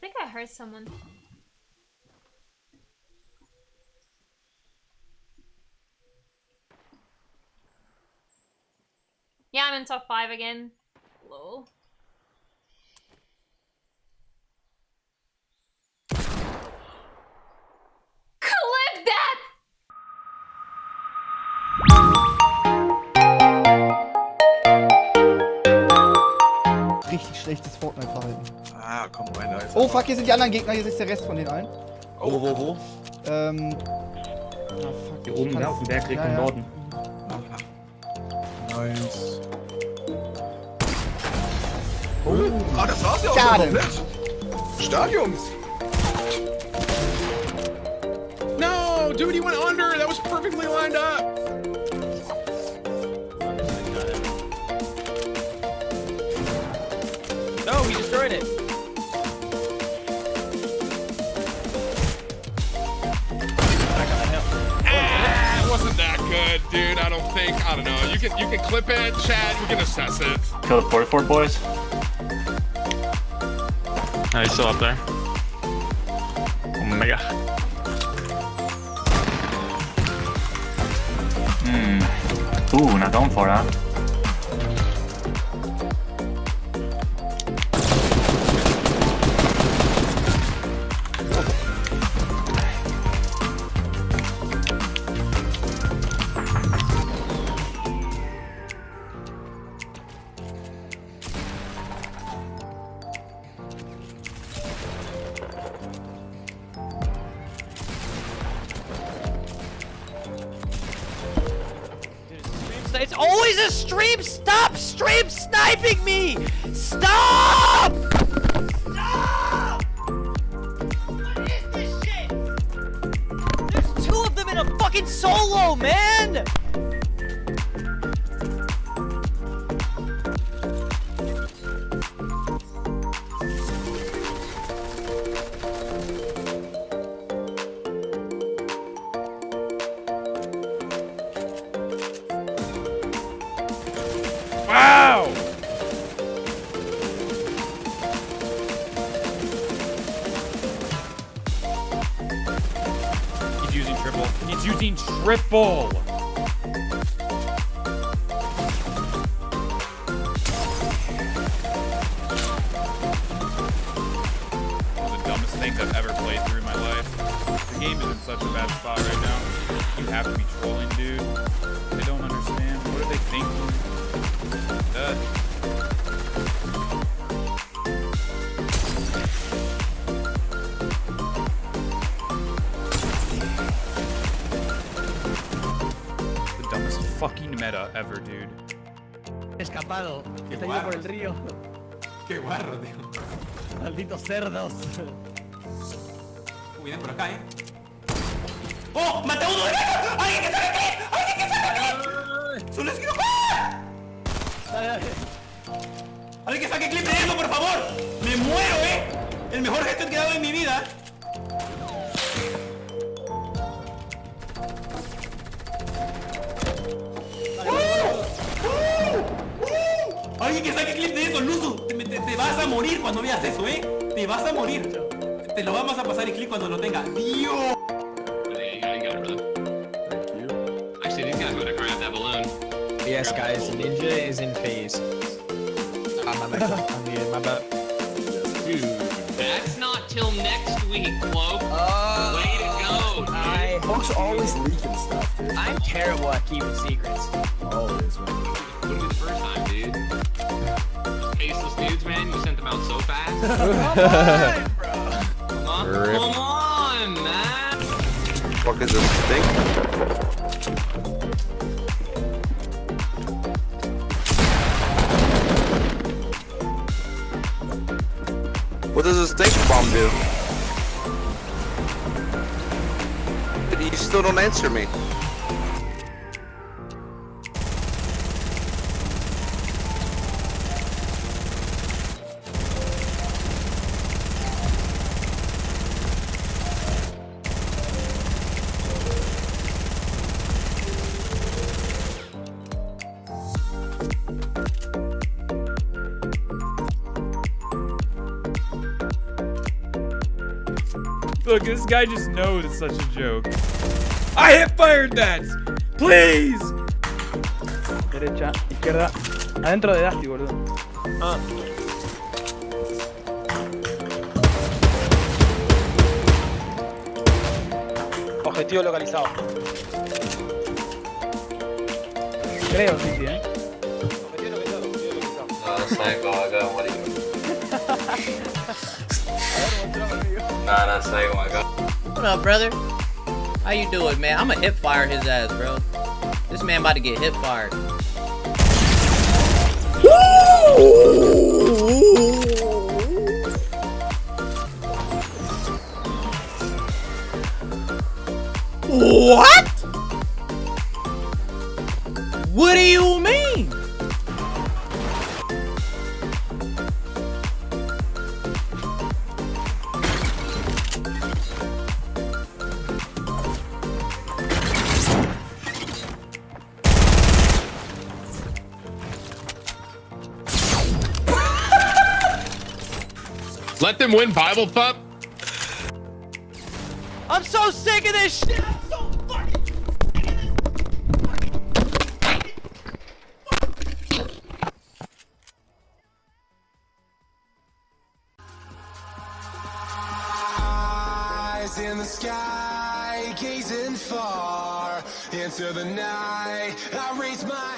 think I heard someone. Yeah, I'm in top five again. Lol. Schlechtes Fortnite-Verhalten. Ah, komm rein, da ist Oh fuck, hier sind die anderen Gegner, hier ist der Rest von den allen. Wo, wo, wo? Ähm. Ah, fuck. Hier oben, ne, auf dem Berg Richtung ja, ja. Norden. Nice. Oh, ah, das war's ja auch Schade. schon komplett. Stark, Jungs. No, dude, he went under. That was perfectly lined up. Good, dude. I don't think. I don't know. You can you can clip it, chat. We can assess it. Kill the 44 boys. Oh, he's still up there. Oh my Omega. Hmm. Ooh, not going for it, huh? It's always a stream. Stop stream sniping me. Stop. Stop. What is this shit? There's two of them in a fucking solo, man. Using triple. The dumbest things I've ever played through in my life. The game is in such a bad spot right now. You have to be trolling, dude. Fucking meta ever, dude. Escapado. Está yendo por el río. Qué guarro, tío. Malditos cerdos. Cuiden por acá, eh. ¡Oh! ¡Maté a uno de ellos! ¡Alguien que saque clip! ¡Alguien que saque clip! ¡Solo es que no ¡Ah! Dale, dale. ¡Alguien que saque clip de eso, por favor! ¡Me muero, eh! El mejor gesto que he dado en mi vida. Saque clip de eso, Luzu. Te, te- te vas a morir cuando veas eso, eh. Te vas a morir. Te lo vamos a pasar el clip cuando lo tenga. Dios. Yes, guys. Ninja is in phase. Ah, my bad. I'm muted. My bad. Dude, that's not till next week, Cloak. Oh, Way to go, dude. I, Folks always leaking stuff, dude. I'm terrible at keeping secrets. Always, man. Man, you sent them out so fast. Come on, come on, man. Fuck is this thing? What does this stink bomb do? You still don't answer me. Look, this guy just knows it's such a joke. I hit fired that! Please! Derecha, izquierda. Adentro de Dusty, boludo. Objetivo localizado. Creo, sí, sí, eh. Objetivo localizado. Objetivo localizado. What up, brother? How you doing, man? I'ma hip fire his ass, bro. This man about to get hip fired. What? What do you mean? Let them win Bible Pup. I'm so sick of this shit. I'm so fucking sick of this. Eyes in the sky, gazing far into the night. I raise my